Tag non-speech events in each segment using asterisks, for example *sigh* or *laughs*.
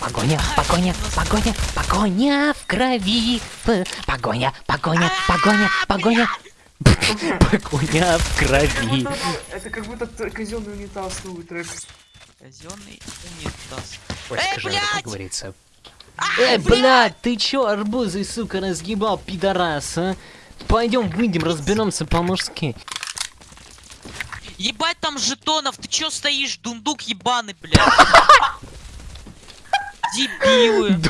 Погоня, погоня, погоня, погоня в крови. Погоня, погоня, погоня, погоня. Погоня в крови. Это как будто казенный унитаз новый трек. Казенный унитаз. Ой, Эй, скажи, как блядь! говорится. Э, блядь, ты чё, арбузы, сука, разгибал, пидорас, а? Пойдем выйдем, разберемся по-мужски. Ебать там жетонов, ты чё стоишь, дундук ебаный, блядь? *laughs* Дебилы. *laughs*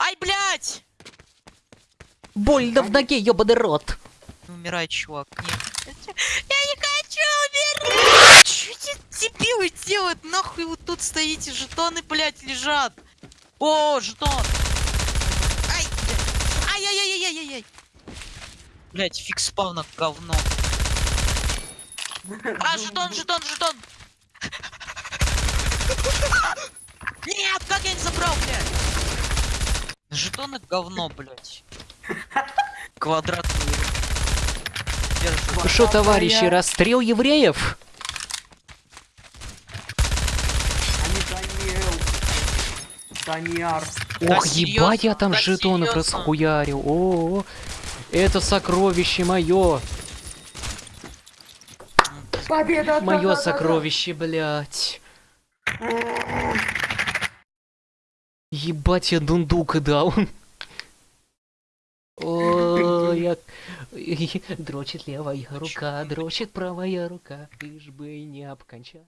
Ай, блядь! Больно в ноге, ёбаный рот. Умирай, чувак. Нет. Я не хочу умирать! Чё эти дебилы делают? Нахуй вы тут стоите? Жетоны, блядь, лежат. О, жетон! Ай! блядь. Ай-яй-яй-яй-яй-яй! Блять, фиг спавна, говно. А, жетон, жетон, жетон! Нет, как я не забрал, блядь? Жетоны говно, блядь. Квадратные. Что, товарищи, расстрел евреев? Даниар. Да Ох, ебать, я там Да жетонов серьёзно? расхуярил. О, это сокровище мое. Победа! Мое сокровище, блядь. Ебать, я дундука дал. О, я... Дрочит левая рука, дрочит правая рука, лишь бы не обкончать.